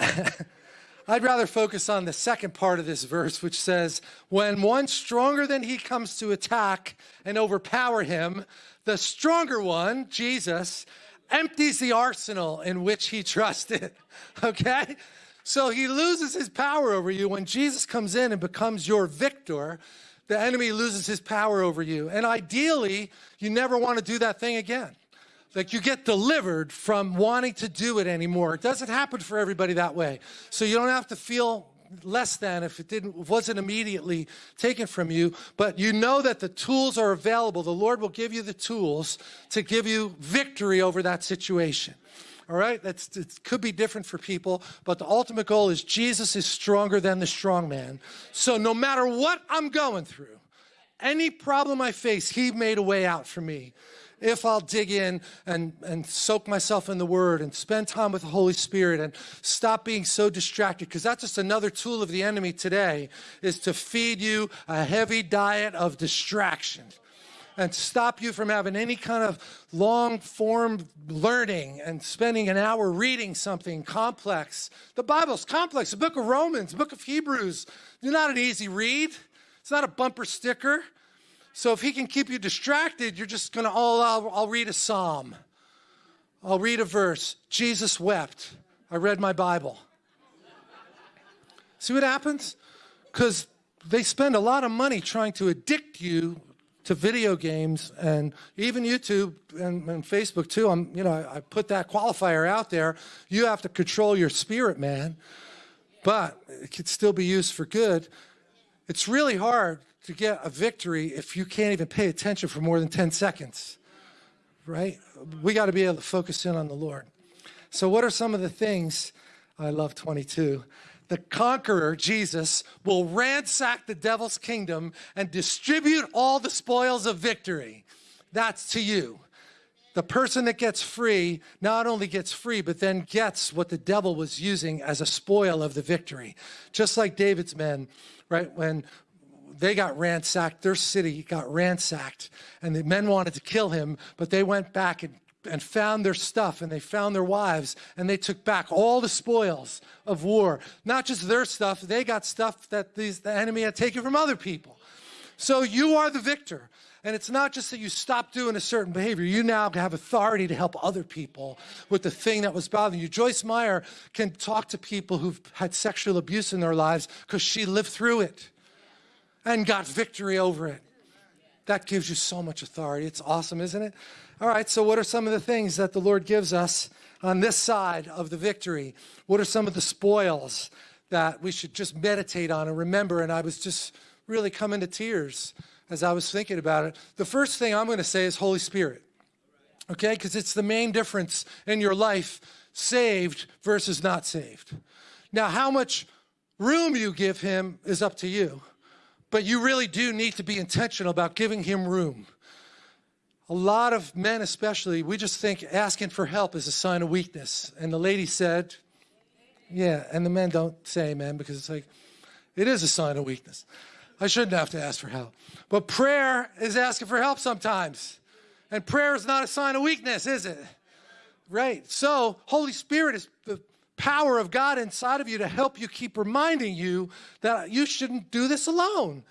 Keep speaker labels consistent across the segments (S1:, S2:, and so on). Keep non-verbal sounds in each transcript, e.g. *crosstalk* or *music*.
S1: *laughs* I'd rather focus on the second part of this verse, which says, When one stronger than he comes to attack and overpower him, the stronger one, Jesus, empties the arsenal in which he trusted. *laughs* Okay? So he loses his power over you. When Jesus comes in and becomes your victor, the enemy loses his power over you. And ideally, you never want to do that thing again. Like you get delivered from wanting to do it anymore. It doesn't happen for everybody that way. So you don't have to feel less than if it didn't wasn't immediately taken from you but you know that the tools are available. The lord will give you the tools to give you victory over that situation. All right? That's it could be different for people but the ultimate goal is jesus is stronger than the strong man. So no matter what i'm going through any problem i face he made a way out for me if I'll dig in and, and soak myself in the Word and spend time with the Holy Spirit and stop being so distracted, because that's just another tool of the enemy today, is to feed you a heavy diet of distraction and stop you from having any kind of long form learning and spending an hour reading something complex. The Bible's complex. The book of Romans, the book of Hebrews, they're not an easy read. It's not a bumper sticker. So if he can keep you distracted, you're just going to, oh, I'll, I'll read a psalm. I'll read a verse. Jesus wept. I read my Bible. See what happens? Because they spend a lot of money trying to addict you to video games and even YouTube and, and Facebook too. I'm, you know, I, I put that qualifier out there. You have to control your spirit, man. But it could still be used for good. It's really hard to get a victory if you can't even pay attention for more than 10 seconds, right? We got to be able to focus in on the Lord. So what are some of the things, I love 22, the conqueror, Jesus, will ransack the devil's kingdom and distribute all the spoils of victory. That's to you. The person that gets free not only gets free, but then gets what the devil was using as a spoil of the victory. Just like David's men, right? When they got ransacked, their city got ransacked, and the men wanted to kill him, but they went back and, and found their stuff, and they found their wives, and they took back all the spoils of war. Not just their stuff, they got stuff that these, the enemy had taken from other people. So you are the victor. And it's not just that you stop doing a certain behavior. You now have authority to help other people with the thing that was bothering you. Joyce Meyer can talk to people who've had sexual abuse in their lives because she lived through it and got victory over it. That gives you so much authority. It's awesome, isn't it? All right, so what are some of the things that the Lord gives us on this side of the victory? What are some of the spoils that we should just meditate on and remember? And I was just really coming to tears as I was thinking about it. The first thing I'm going to say is Holy Spirit, okay? Because it's the main difference in your life, saved versus not saved. Now, how much room you give him is up to you. But you really do need to be intentional about giving him room. A lot of men especially, we just think asking for help is a sign of weakness. And the lady said, yeah, and the men don't say amen because it's like, it is a sign of weakness. I shouldn't have to ask for help. But prayer is asking for help sometimes. And prayer is not a sign of weakness, is it? Right. So, Holy Spirit is the power of God inside of you to help you keep reminding you that you shouldn't do this alone.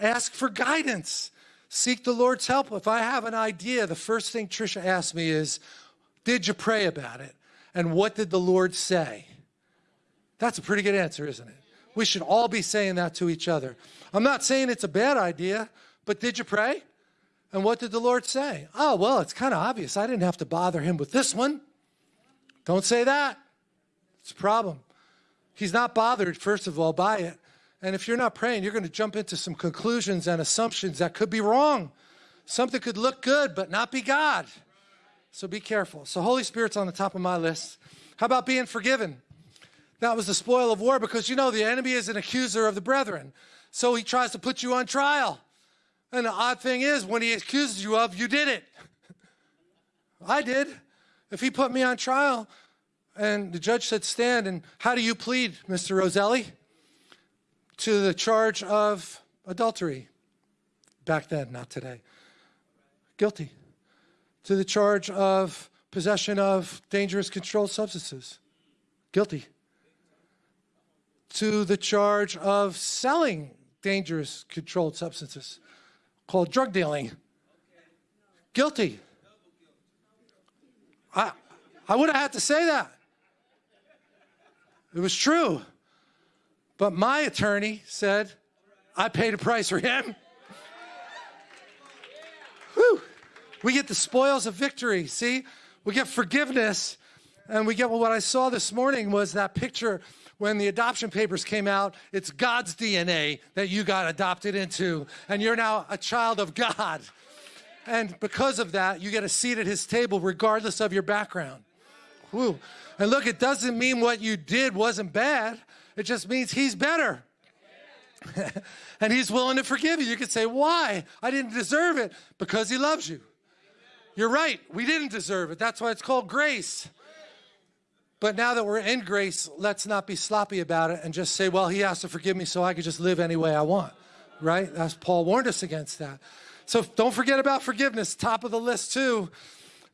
S1: Ask for guidance. Seek the Lord's help. If I have an idea, the first thing Trisha asks me is, did you pray about it? And what did the Lord say? That's a pretty good answer, isn't it? We should all be saying that to each other. I'm not saying it's a bad idea, but did you pray? And what did the Lord say? Oh, well, it's kind of obvious. I didn't have to bother him with this one. Don't say that. It's a problem. He's not bothered, first of all, by it. And if you're not praying, you're going to jump into some conclusions and assumptions that could be wrong. Something could look good, but not be God. So be careful. So Holy Spirit's on the top of my list. How about being forgiven? That was the spoil of war because you know the enemy is an accuser of the brethren. So he tries to put you on trial. And the odd thing is, when he accuses you of, you did it. *laughs* I did. If he put me on trial, and the judge said, stand, and how do you plead, Mr. Roselli? To the charge of adultery. Back then, not today. Guilty. To the charge of possession of dangerous controlled substances. Guilty. to the charge of selling dangerous controlled substances called drug dealing. Guilty. I, I would have had to say that. It was true. But my attorney said, I paid a price for him. Whew. We get the spoils of victory. See, we get forgiveness, and we get well, what I saw this morning was that picture when the adoption papers came out. It's God's DNA that you got adopted into, and you're now a child of God. And because of that, you get a seat at his table regardless of your background. Whew. And look, it doesn't mean what you did wasn't bad. It just means he's better. *laughs* and he's willing to forgive you. You could say, why? I didn't deserve it. Because he loves you. You're right. We didn't deserve it. That's why it's called grace. But now that we're in grace, let's not be sloppy about it and just say, well, he has to forgive me so I can just live any way I want. Right? That's Paul warned us against that. So don't forget about forgiveness. Top of the list too.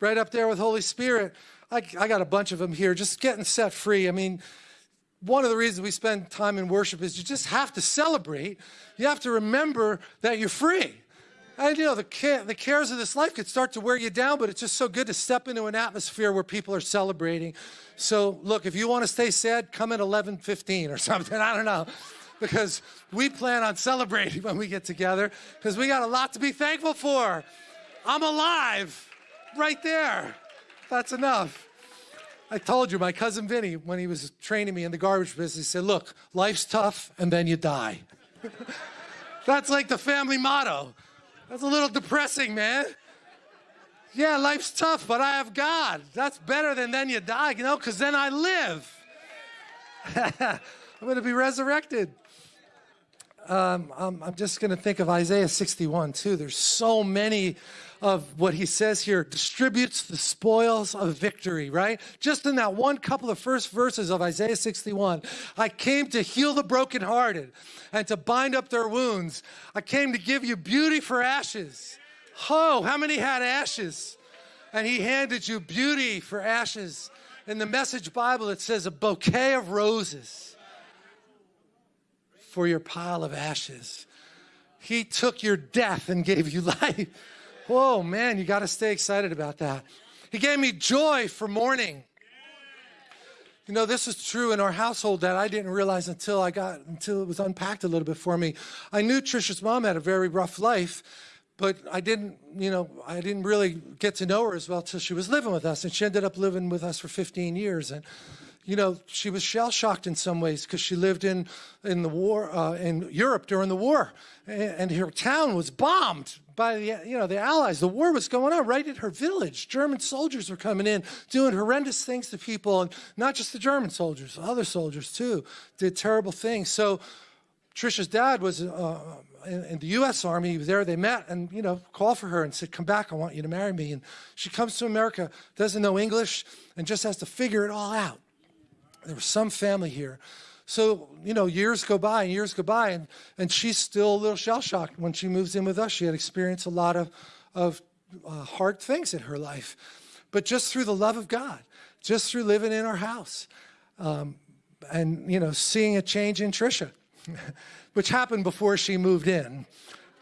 S1: Right up there with Holy Spirit. I, I got a bunch of them here. Just getting set free. I mean, one of the reasons we spend time in worship is you just have to celebrate. You have to remember that you're free. And you know, the, the cares of this life could start to wear you down, but it's just so good to step into an atmosphere where people are celebrating. So look, if you want to stay sad, come at 11:15 or *laughs* something. I don't know. Because we plan on celebrating when we get together because we got a lot to be thankful for. I'm alive right there. That's enough. I told you, my cousin Vinny, when he was training me in the garbage business, he said, look, life's tough and then you die. *laughs* That's like the family motto. That's a little depressing, man. Yeah, life's tough, but I have God. That's better than then you die, you know, because then I live. *laughs* I'm going to be resurrected. Um, I'm, I'm just going to think of Isaiah 61 too. There's so many of what he says here distributes the spoils of victory, right? Just in that one couple of first verses of Isaiah 61, I came to heal the brokenhearted and to bind up their wounds. I came to give you beauty for ashes. Oh, how many had ashes? And he handed you beauty for ashes. In the Message Bible, it says a bouquet of roses for your pile of ashes. He took your death and gave you *laughs* life. Whoa, man, you got to stay excited about that. He gave me joy for mourning. You know, this is true in our household that I didn't realize until I got, until it was unpacked a little bit for me. I knew Trisha's mom had a very rough life, but I didn't, you know, I didn't really get to know her as well till she was living with us. And she ended up living with us for 15 years. And, you know, she was shell shocked in some ways because she lived in, in the war, uh, in Europe during the war. And, and her town was bombed by the, you know, the Allies. The war was going on right at her village. German soldiers were coming in, doing horrendous things to people, and not just the German soldiers, other soldiers too, did terrible things. So Trisha's dad was uh, in, in, the U.S. Army. He was there. They met and, you know, called for her and said, come back. I want you to marry me. And she comes to America, doesn't know English, and just has to figure it all out. There was some family here so, you know, years go by and years go by, and, and she's still a little shell-shocked. When she moves in with us, she had experienced a lot of, of uh, hard things in her life. But just through the love of God, just through living in our house, um, and, you know, seeing a change in Trisha, *laughs* which happened before she moved in.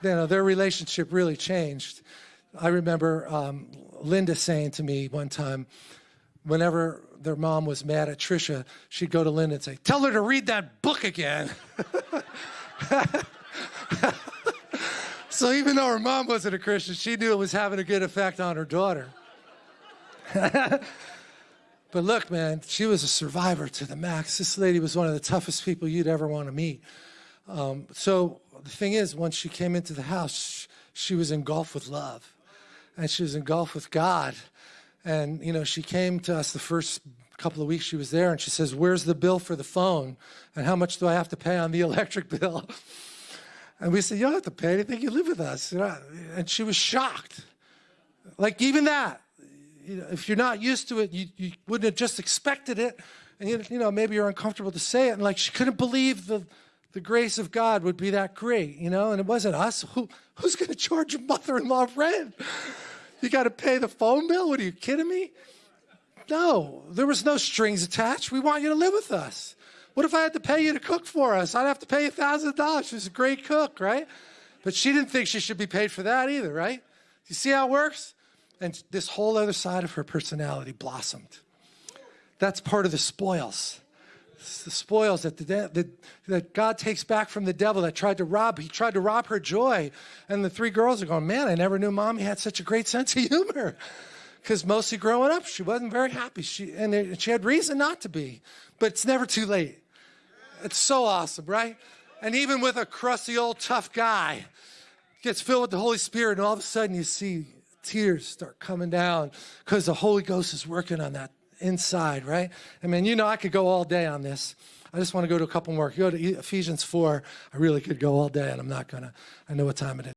S1: You know, their relationship really changed. I remember um, Linda saying to me one time, whenever their mom was mad at Trisha, she'd go to Linda and say, tell her to read that book again. *laughs* so even though her mom wasn't a Christian, she knew it was having a good effect on her daughter. *laughs* but look, man, she was a survivor to the max. This lady was one of the toughest people you'd ever want to meet. Um, so the thing is, once she came into the house, she was engulfed with love. And she was engulfed with God. And, you know, she came to us the first couple of weeks she was there and she says, where's the bill for the phone? And how much do I have to pay on the *laughs* electric bill? And we said, you don't have to pay anything, you live with us. And she was shocked. Like even that, you know, if you're not used to it, you, you wouldn't have just expected it. And you, know, maybe you're uncomfortable to say it. And like she couldn't believe the, the grace of God would be that great, you know? And it wasn't us. Who, who's gonna charge your mother-in-law rent? You got to pay the phone bill? What are you kidding me? No, there was no strings attached. We want you to live with us. What if I had to pay you to cook for us? I'd have to pay you $1,000. She's a great cook, right? But she didn't think she should be paid for that either, right? You see how it works? And this whole other side of her personality blossomed. That's part of the spoils. Spoils that, the, that, that God takes back from the devil that tried to rob. He tried to rob her joy. And the three girls are going, man, I never knew mommy had such a great sense of humor. Because mostly growing up, she wasn't very happy. She, and it- she had reason not to be. But it's never too late. It's so awesome, right? And even with a crusty old tough guy, gets filled with the Holy Spirit, and all of a sudden you see tears start coming down because the Holy Ghost is working on that inside, right? I mean, you know, I could go all day on this. I just want to go to a couple more. Go to Ephesians 4. I really could go all day, and I'm not going to. I know what time it is.